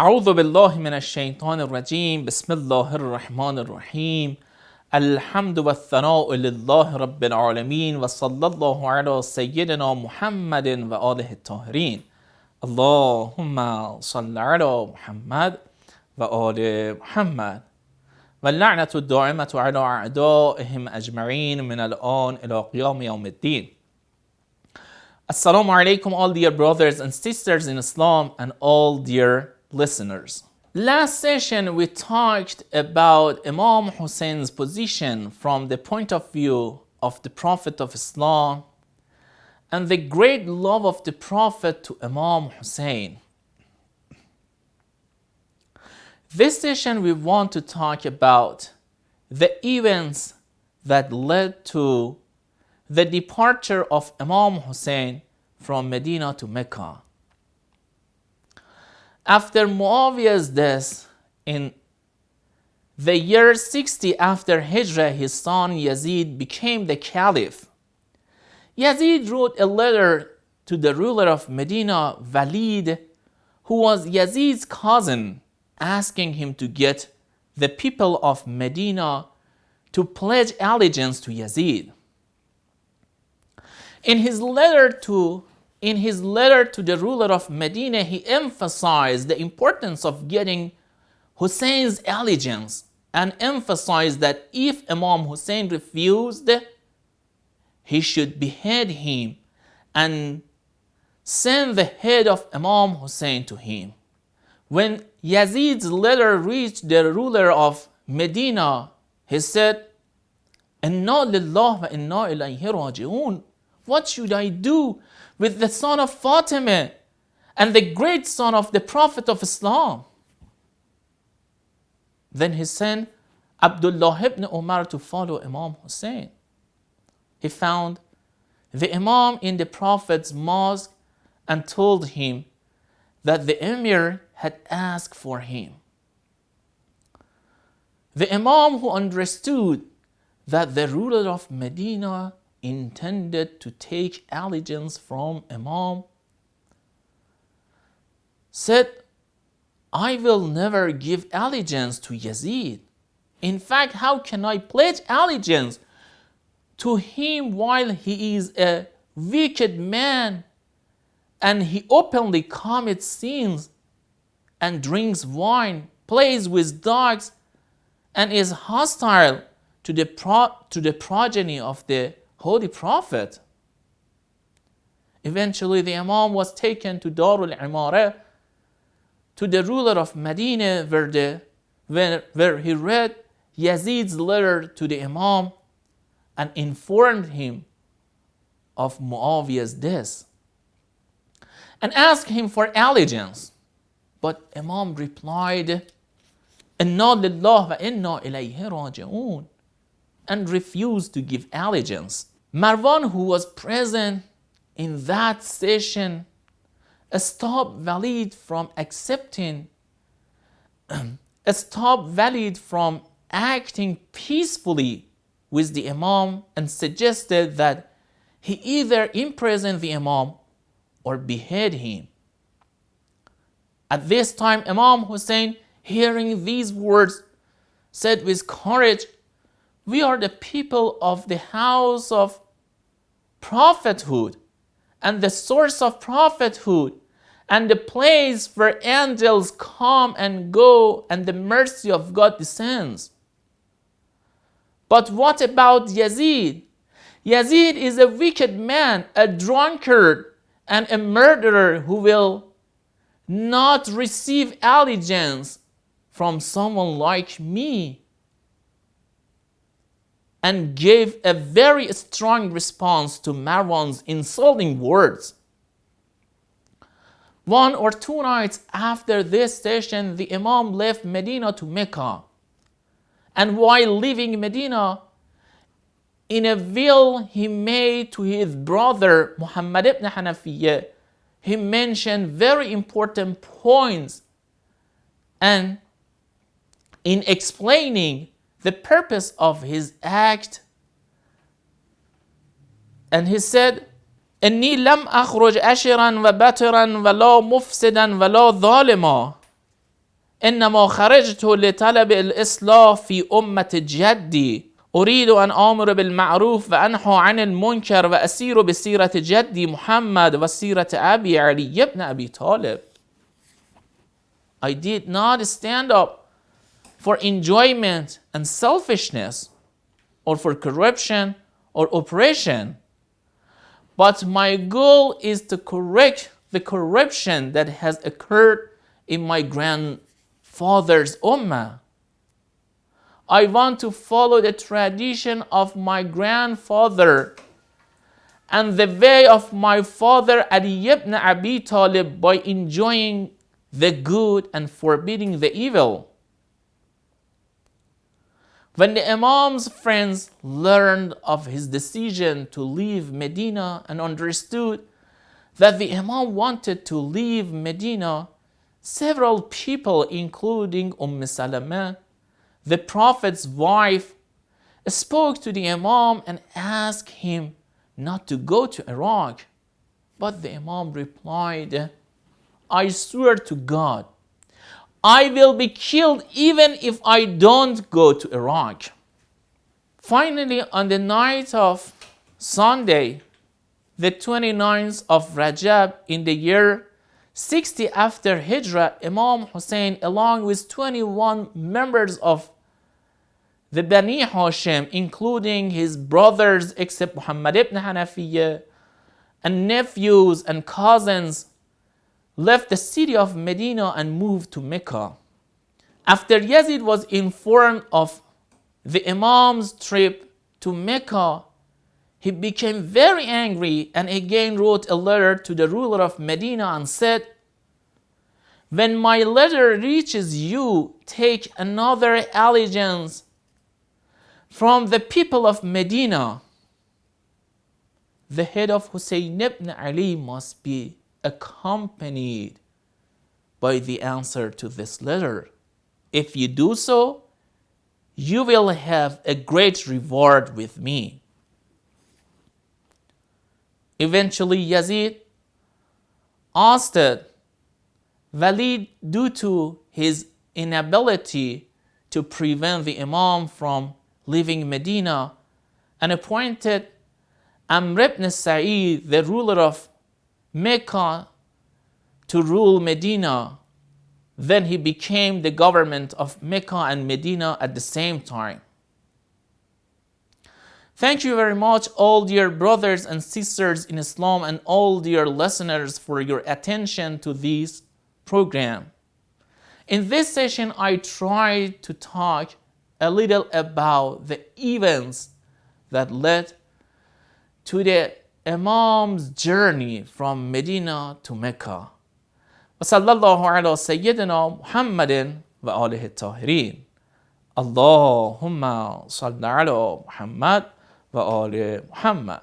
أعوذ بالله من الشيطان الرجيم. بسم الله الرحمن الرحيم. الحمد والثناء لله رب العالمين وصلى الله على سيدنا محمد وآله الطاهرين. اللهم صل على محمد وآل محمد. واللعنة الدائمة على أعدائهم أجمعين من الآن إلى قيام يوم الدين. Assalamu alaikum all dear brothers and sisters in Islam and all dear listeners. Last session we talked about Imam Hussein's position from the point of view of the Prophet of Islam and the great love of the Prophet to Imam Hussein. This session we want to talk about the events that led to the departure of Imam Hussein from Medina to Mecca. After Muawiyah's death in the year 60 after Hijrah, his son Yazid became the caliph. Yazid wrote a letter to the ruler of Medina, Walid, who was Yazid's cousin, asking him to get the people of Medina to pledge allegiance to Yazid. In his letter to in his letter to the ruler of Medina, he emphasized the importance of getting Hussein's allegiance and emphasized that if Imam Hussein refused, he should behead him and send the head of Imam Hussein to him. When Yazid's letter reached the ruler of Medina, he said, lillah wa inna ilayhi raji'un. What should I do with the son of Fatima and the great son of the Prophet of Islam? Then he sent Abdullah ibn Umar to follow Imam Hussein. He found the Imam in the Prophet's mosque and told him that the Emir had asked for him. The Imam who understood that the ruler of Medina intended to take allegiance from Imam said, I will never give allegiance to Yazid. In fact, how can I pledge allegiance to him while he is a wicked man and he openly commits sins and drinks wine, plays with dogs, and is hostile to the, to the progeny of the Holy Prophet. Eventually, the Imam was taken to Darul Imara, to the ruler of Medina, where, the, where, where he read Yazid's letter to the Imam and informed him of Muawiyah's death and asked him for allegiance. But Imam replied, Inna lillah wa inna ilayhi raji'un and refused to give allegiance. Marwan, who was present in that session, stopped Walid from accepting, stopped Walid from acting peacefully with the Imam and suggested that he either imprison the Imam or behead him. At this time, Imam Hussein, hearing these words, said with courage, We are the people of the house of prophethood and the source of prophethood and the place where angels come and go and the mercy of God descends. But what about Yazid? Yazid is a wicked man, a drunkard, and a murderer who will not receive allegiance from someone like me and gave a very strong response to Marwan's insulting words. One or two nights after this session, the Imam left Medina to Mecca. And while leaving Medina, in a will he made to his brother Muhammad ibn Hanafiyyah, he mentioned very important points. And in explaining the purpose of his act. And he said, إني لم أخرج أشرا وبترا ولا مفسدا ولا ظالما انما خرجت لطلب الاصلاح في امه جدي اريد ان امر بالمعروف وانهى عن المنكر واسير بسيره جدي محمد وسيره ابي علي بن ابي طالب I did not stand up for enjoyment and selfishness or for corruption or oppression. But my goal is to correct the corruption that has occurred in my grandfather's ummah. I want to follow the tradition of my grandfather and the way of my father Ali ibn Abi Talib by enjoying the good and forbidding the evil. When the Imam's friends learned of his decision to leave Medina and understood that the Imam wanted to leave Medina, several people, including Umm Salama, the Prophet's wife, spoke to the Imam and asked him not to go to Iraq. But the Imam replied, I swear to God, I will be killed even if I don't go to Iraq. Finally, on the night of Sunday, the 29th of Rajab in the year 60 after Hijrah, Imam Hussein, along with 21 members of the Bani Hashim, including his brothers except Muhammad ibn Hanafiyyah, and nephews and cousins, left the city of Medina and moved to Mecca. After Yazid was informed of the Imam's trip to Mecca, he became very angry and again wrote a letter to the ruler of Medina and said, When my letter reaches you, take another allegiance from the people of Medina. The head of Hussein ibn Ali must be accompanied by the answer to this letter. If you do so, you will have a great reward with me. Eventually, Yazid asked Walid, due to his inability to prevent the Imam from leaving Medina, and appointed Amr ibn Sa'id, the ruler of Mecca to rule Medina. Then he became the government of Mecca and Medina at the same time. Thank you very much, all dear brothers and sisters in Islam and all dear listeners for your attention to this program. In this session, I tried to talk a little about the events that led to the Imam's journey from Medina to Mecca. وصلى الله على سيدنا محمد وآله الطاهرين. اللهم صل على محمد وآل محمد.